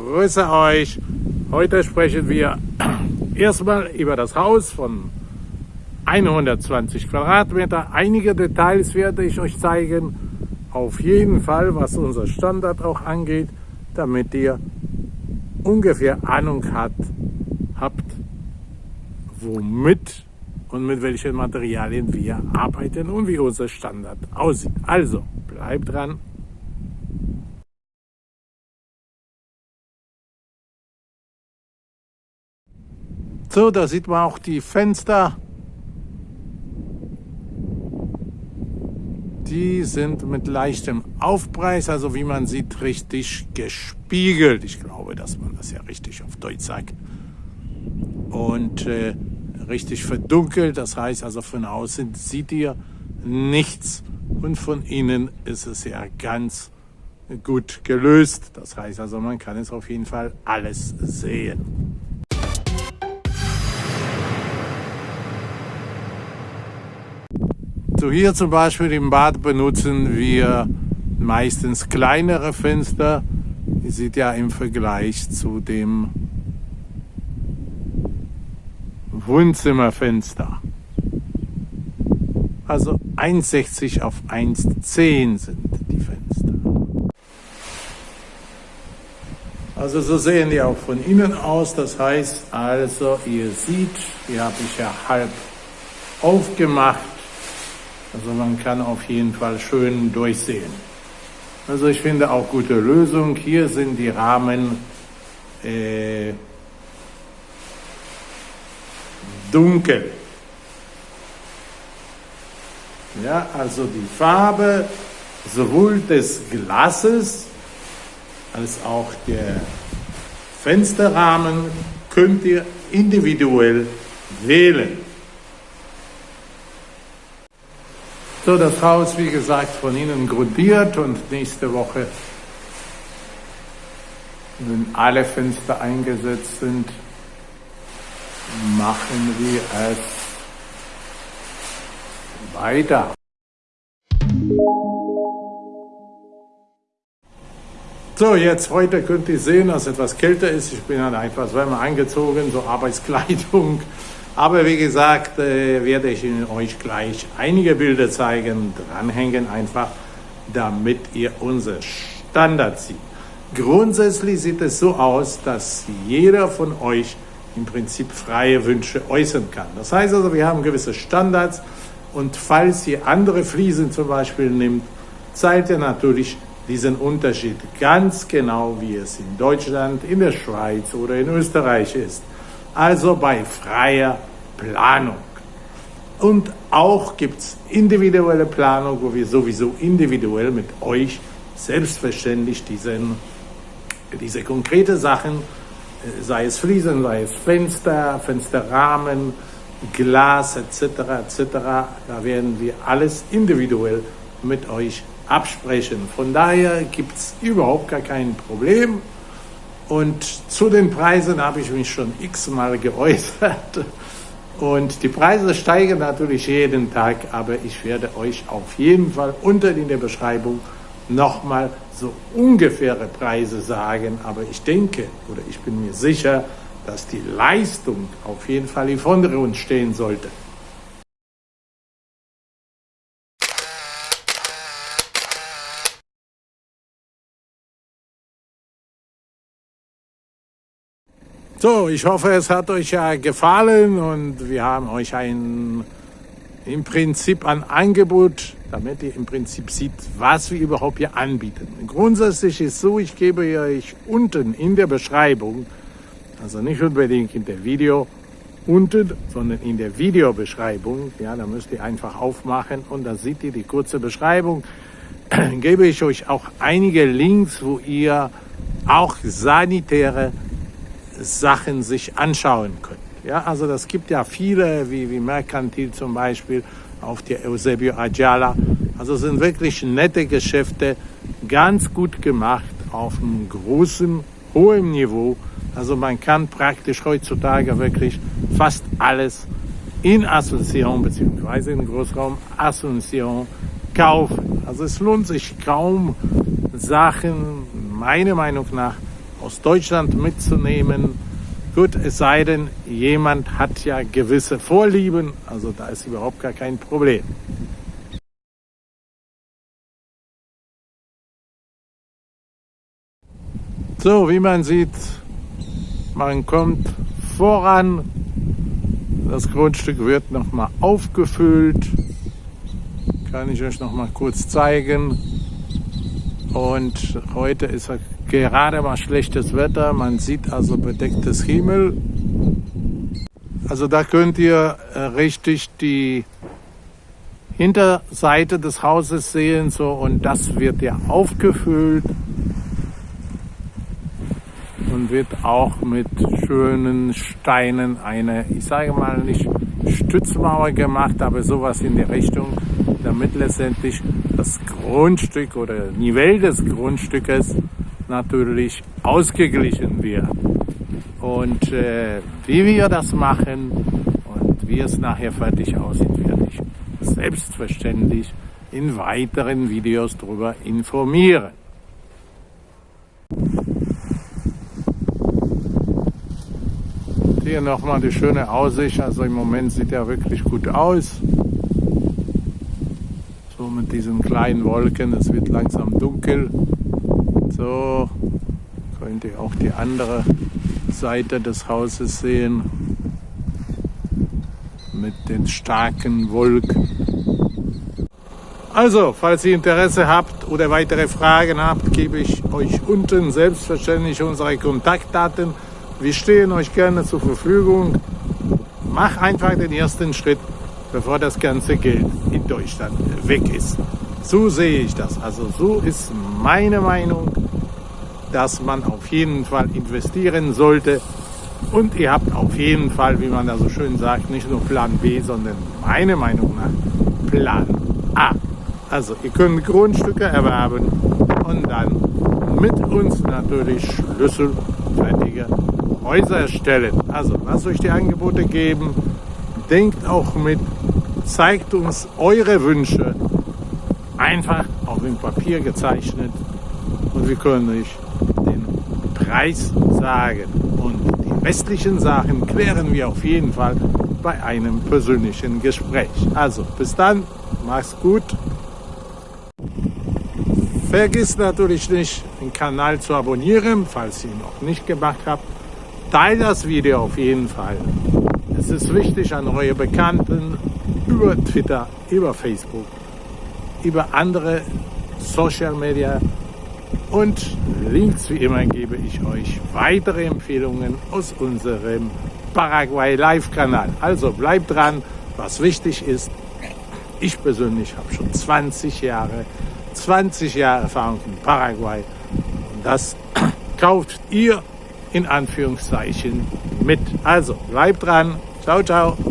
grüße euch. Heute sprechen wir erstmal über das Haus von 120 Quadratmeter. Einige Details werde ich euch zeigen. Auf jeden Fall, was unser Standard auch angeht, damit ihr ungefähr Ahnung hat, habt, womit und mit welchen Materialien wir arbeiten und wie unser Standard aussieht. Also, bleibt dran. So, da sieht man auch die Fenster. Die sind mit leichtem Aufpreis, also wie man sieht, richtig gespiegelt. Ich glaube, dass man das ja richtig auf Deutsch sagt. Und äh, richtig verdunkelt, das heißt also von außen sieht ihr nichts und von innen ist es ja ganz gut gelöst. Das heißt also, man kann es auf jeden Fall alles sehen. So hier zum Beispiel im Bad benutzen wir meistens kleinere Fenster. Ihr seht ja im Vergleich zu dem Wohnzimmerfenster. Also 1,60 auf 1,10 sind die Fenster. Also so sehen die auch von innen aus. Das heißt also, ihr seht, die habe ich ja halb aufgemacht. Also man kann auf jeden Fall schön durchsehen. Also ich finde auch gute Lösung. Hier sind die Rahmen äh, dunkel. Ja, also die Farbe sowohl des Glases als auch der Fensterrahmen könnt ihr individuell wählen. So, das Haus, wie gesagt, von Ihnen grundiert und nächste Woche, wenn alle Fenster eingesetzt sind, machen wir es weiter. So, jetzt heute könnt ihr sehen, dass es etwas kälter ist. Ich bin dann etwas wärmer angezogen, so Arbeitskleidung. Aber wie gesagt, äh, werde ich Ihnen euch gleich einige Bilder zeigen, dranhängen einfach, damit ihr unser Standard sieht. Grundsätzlich sieht es so aus, dass jeder von euch im Prinzip freie Wünsche äußern kann. Das heißt also, wir haben gewisse Standards und falls ihr andere Fliesen zum Beispiel nimmt, zeigt ihr natürlich diesen Unterschied ganz genau, wie es in Deutschland, in der Schweiz oder in Österreich ist. Also bei freier Planung. Und auch gibt es individuelle Planung, wo wir sowieso individuell mit euch selbstverständlich diesen, diese konkrete Sachen, äh, sei es Fliesen, sei es Fenster, Fensterrahmen, Glas etc. etc. Da werden wir alles individuell mit euch absprechen. Von daher gibt es überhaupt gar kein Problem. Und zu den Preisen habe ich mich schon x-mal geäußert. Und die Preise steigen natürlich jeden Tag, aber ich werde euch auf jeden Fall unten in der Beschreibung nochmal so ungefähre Preise sagen. Aber ich denke oder ich bin mir sicher, dass die Leistung auf jeden Fall im Vordergrund stehen sollte. So, ich hoffe, es hat euch ja gefallen und wir haben euch ein im Prinzip ein Angebot, damit ihr im Prinzip seht, was wir überhaupt hier anbieten. Grundsätzlich ist so, ich gebe euch unten in der Beschreibung, also nicht unbedingt in der Video unten, sondern in der Videobeschreibung, ja, da müsst ihr einfach aufmachen und da seht ihr die kurze Beschreibung, gebe ich euch auch einige Links, wo ihr auch sanitäre Sachen sich anschauen könnt. Ja, also das gibt ja viele, wie, wie Mercantil zum Beispiel, auf der Eusebio Ajala. Also sind wirklich nette Geschäfte, ganz gut gemacht, auf einem großen, hohen Niveau. Also man kann praktisch heutzutage wirklich fast alles in Asunción beziehungsweise in Großraum Asunción kaufen. Also es lohnt sich kaum Sachen, meiner Meinung nach, aus Deutschland mitzunehmen. Gut, es sei denn, jemand hat ja gewisse Vorlieben, also da ist überhaupt gar kein Problem. So, wie man sieht, man kommt voran. Das Grundstück wird nochmal aufgefüllt. Kann ich euch noch mal kurz zeigen. Und heute ist gerade mal schlechtes Wetter. Man sieht also bedecktes Himmel. Also da könnt ihr äh, richtig die Hinterseite des Hauses sehen. So, und das wird ja aufgefüllt und wird auch mit schönen Steinen eine, ich sage mal nicht Stützmauer gemacht, aber sowas in die Richtung, damit letztendlich das Grundstück oder Nivell des Grundstückes natürlich ausgeglichen wird. Und äh, wie wir das machen und wie es nachher fertig aussieht, werde ich selbstverständlich in weiteren Videos darüber informieren. Hier nochmal die schöne Aussicht. Also im Moment sieht er wirklich gut aus. Mit diesen kleinen Wolken. Es wird langsam dunkel. So könnt ihr auch die andere Seite des Hauses sehen. Mit den starken Wolken. Also, falls ihr Interesse habt oder weitere Fragen habt, gebe ich euch unten selbstverständlich unsere Kontaktdaten wir stehen euch gerne zur Verfügung. Mach einfach den ersten Schritt, bevor das ganze Geld in Deutschland weg ist. So sehe ich das. Also so ist meine Meinung, dass man auf jeden Fall investieren sollte. Und ihr habt auf jeden Fall, wie man da so schön sagt, nicht nur Plan B, sondern meine Meinung nach Plan A. Also ihr könnt Grundstücke erwerben und dann mit uns natürlich schlüsselfertige Häuser erstellen. Also lasst euch die Angebote geben, denkt auch mit, zeigt uns eure Wünsche, einfach auf dem Papier gezeichnet und wir können euch den Preis sagen. Und die restlichen Sachen klären wir auf jeden Fall bei einem persönlichen Gespräch. Also bis dann, mach's gut. Vergiss natürlich nicht, den Kanal zu abonnieren, falls ihr ihn noch nicht gemacht habt. Teilt das Video auf jeden Fall. Es ist wichtig an eure Bekannten über Twitter, über Facebook, über andere Social Media und links wie immer gebe ich euch weitere Empfehlungen aus unserem Paraguay Live Kanal. Also bleibt dran, was wichtig ist. Ich persönlich habe schon 20 Jahre, 20 Jahre Erfahrung in Paraguay und das kauft ihr in Anführungszeichen mit. Also bleibt dran. Ciao ciao!